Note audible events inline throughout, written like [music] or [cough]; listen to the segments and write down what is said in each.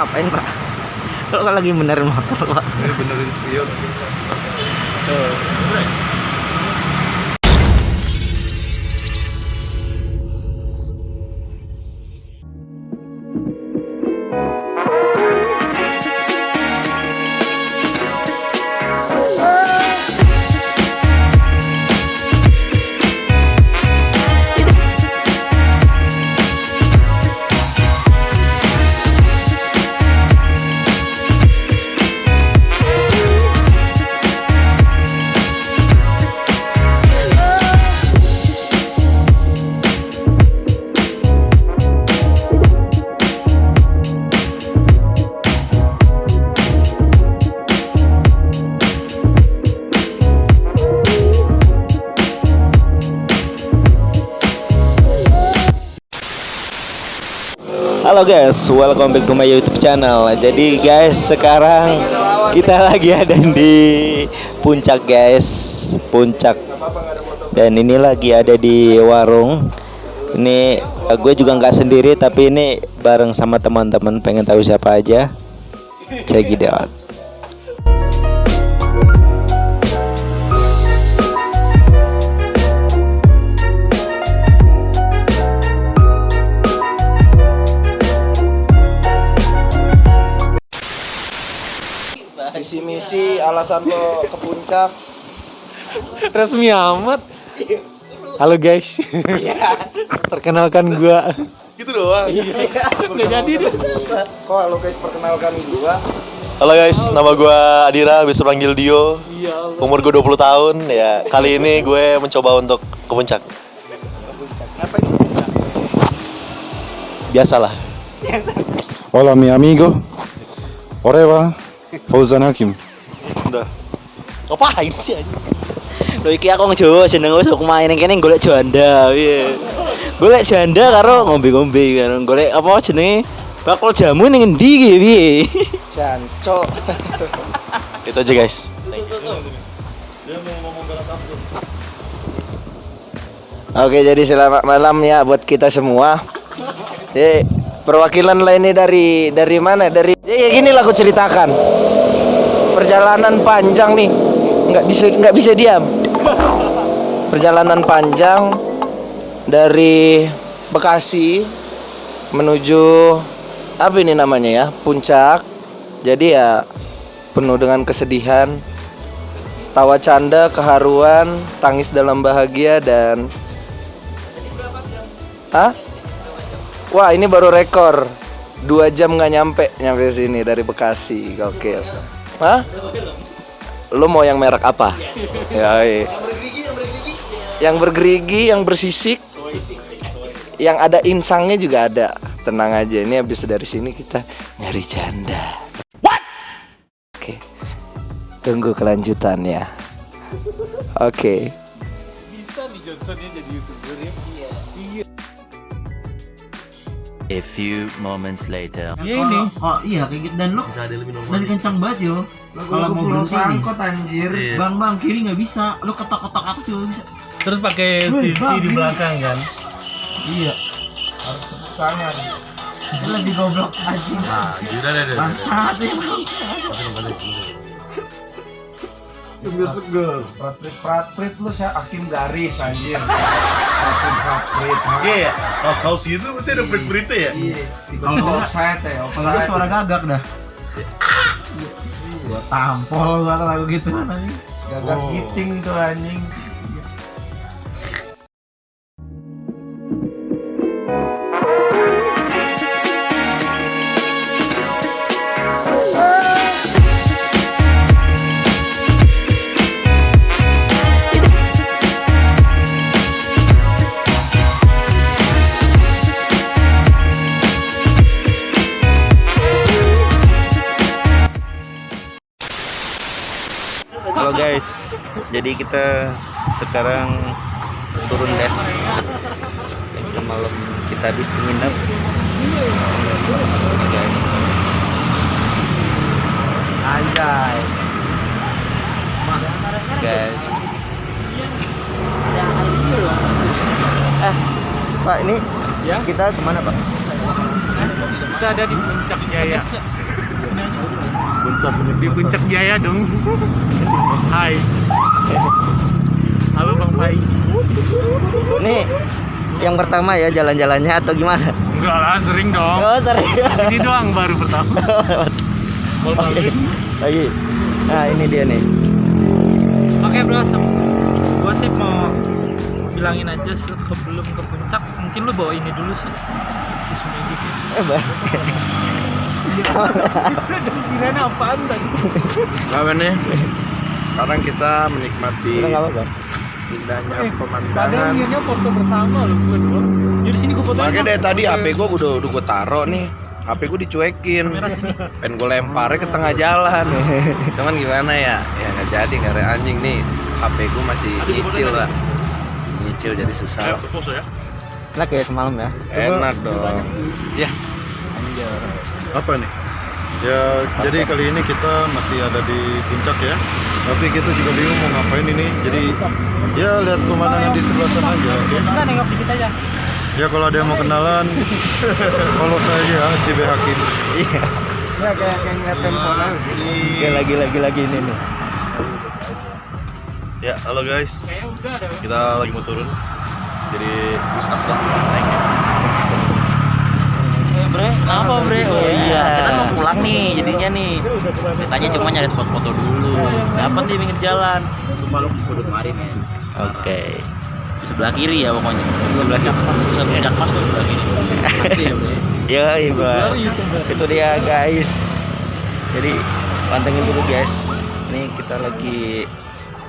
ngapain pak? Kalau lagi benerin motor pak? Benerin spion. Halo guys, welcome back to my YouTube channel. Jadi guys, sekarang kita [laughs] lagi ada di puncak guys, puncak. Dan ini lagi ada di warung. Ini eh, gue juga nggak sendiri, tapi ini bareng sama teman-teman. Pengen tahu siapa aja? Out. Visi misi alasan lo ke puncak. resmi amat halo guys perkenalkan gua Gitu doang. udah jadi deh Kok halo guys perkenalkan gua. Halo guys, nama gue Adira, bisa panggil Dio. iya Allah Umur gue 20 tahun. Ya, kali ini gue mencoba untuk ke puncak. Ngapain ke puncak? Biasalah. Hola mi amigo. Oreva Fauzan Hakim. Udah. Ngapain sih anjing? Lho iki aku ngejowo jeneng wis aku main kene golek janda piye. Golek janda karo ngombe-ngombe kan. Golek apa jenenge? Bakul jamu ning endi iki piye? Jancok. [laughs] Itu aja guys. Oke, jadi selamat malam ya buat kita semua. Jadi perwakilan lainnya dari dari mana? Dari ya gini lah aku ceritakan. Perjalanan panjang nih. Nggak bisa nggak bisa diam. Perjalanan panjang dari Bekasi menuju apa ini namanya ya? Puncak. Jadi ya penuh dengan kesedihan, tawa canda, keharuan, tangis dalam bahagia dan Hah? Wah ini baru rekor Dua jam nggak nyampe Nyampe sini dari Bekasi Gokil Hah? Lu mau yang merek apa? Ya, iya. Yang bergerigi, yang bersisik Yang ada insangnya juga ada Tenang aja, ini habis dari sini kita nyari janda What? Oke Tunggu kelanjutannya Oke bisa nih Johnsonnya jadi youtuber ya A few moments later. Iya ini. Oh, iya kayak gitu dan lu Bisa ada lebih dan kencang banget yo. Kalau mau berhenti nih. anjir Bang bang kiri nggak bisa. Lu ketok-ketok atas juga bisa. terus pakai TV di belakang kan Iya. Harus tepuk tangan Itu lebih goblok anjing. Nah, gila deh. Bangsat ya. Biar seger Pratrit Pratrit lu saya hakim garis anjir [laughs] Pratrit Pratrit Iya ya. Kalau saus itu pasti ada berita ya. Iya Kalau Tiba-tiba enggak- offside ya Kalau suara gagak dah. Gua tampol kalau lagu gitu anjing. Gagak giting tuh anjing jadi kita sekarang turun les. Semalam kita habis nginep. Anjay Guys. Eh, Pak ini Ya? kita ke mana Pak? Kita ada di puncak Jaya. Di puncak Jaya dong. Hai. Halo Bang Pai. Ini yang pertama ya jalan-jalannya atau gimana? Enggak lah, sering dong. Oh, serius. Ini doang baru pertama. [laughs] Oke. Lagi. Nah, ini dia nih. Oke bro, gue sih mau bilangin aja sebelum ke puncak, mungkin lu bawa ini dulu sih. Eh, Bang. [laughs] Kirain apaan tadi? Apa nih? Sekarang kita menikmati Udah enggak apa-apa. Indahnya Padahal pemandangan. niatnya foto bersama loh berdua. Jadi sini gue fotoin. Makanya dari tadi HP gue udah udah gue taro nih. HP gue dicuekin. Pengen gue lemparnya ke tengah jalan. [laughs] Cuman gimana ya? Ya nggak jadi karena anjing nih. HP gue masih nyicil lah. Nyicil jadi susah. Enak ya semalam ya. Enak dong. Ya. Apa nih? Ya, jadi kali ini kita masih ada di puncak ya. Tapi kita juga bingung mau ngapain ini. Jadi ya lihat pemandangan di sebelah sana aja. Oke. Kita nengok dikit aja. Ya kalau ada yang mau kenalan, [laughs] follow saya ya, Cibe Hakim. Iya. Ya kayak kayak ngeliat Oke, lagi lagi lagi ini nih. Ya, halo guys. Kita lagi mau turun. Jadi bus asla naik ya. Eh bre, kenapa bre? Oh iya, kita mau pulang nih jadinya nih. Kitanya cuma nyari spot foto dulu. Dapat di pinggir jalan. Cuma lu kudu kemarin ya. Oke. Sebelah kiri ya pokoknya. Sebelah kiri. Sebelah puncak mas tuh sebelah kiri. [laughs] Yo, Iba. Itu dia, guys. Jadi pantengin dulu, guys. Ini kita lagi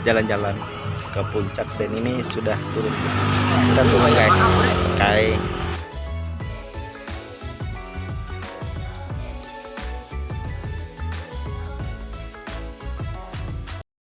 jalan-jalan ke puncak dan ini sudah turun. Kita turun, guys. Oke.